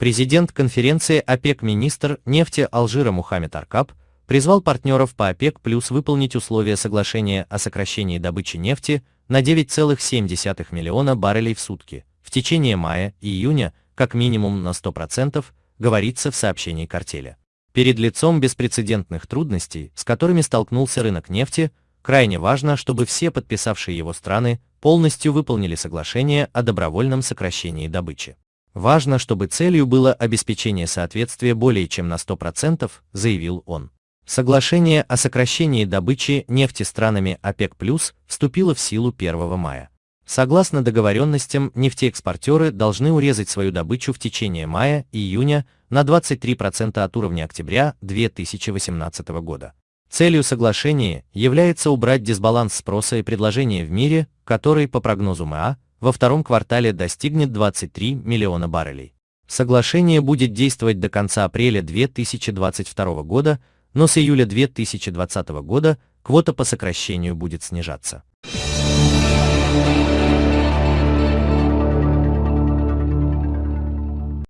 Президент конференции ОПЕК министр нефти Алжира Мухаммед Аркаб призвал партнеров по ОПЕК плюс выполнить условия соглашения о сокращении добычи нефти на 9,7 миллиона баррелей в сутки в течение мая и июня как минимум на 100%, говорится в сообщении картеля. Перед лицом беспрецедентных трудностей, с которыми столкнулся рынок нефти, крайне важно, чтобы все подписавшие его страны полностью выполнили соглашение о добровольном сокращении добычи. Важно, чтобы целью было обеспечение соответствия более чем на 100%, заявил он. Соглашение о сокращении добычи нефти странами ОПЕК+, вступило в силу 1 мая. Согласно договоренностям, нефтеэкспортеры должны урезать свою добычу в течение мая и июня на 23% от уровня октября 2018 года. Целью соглашения является убрать дисбаланс спроса и предложения в мире, который, по прогнозу МА, во втором квартале достигнет 23 миллиона баррелей. Соглашение будет действовать до конца апреля 2022 года, но с июля 2020 года квота по сокращению будет снижаться.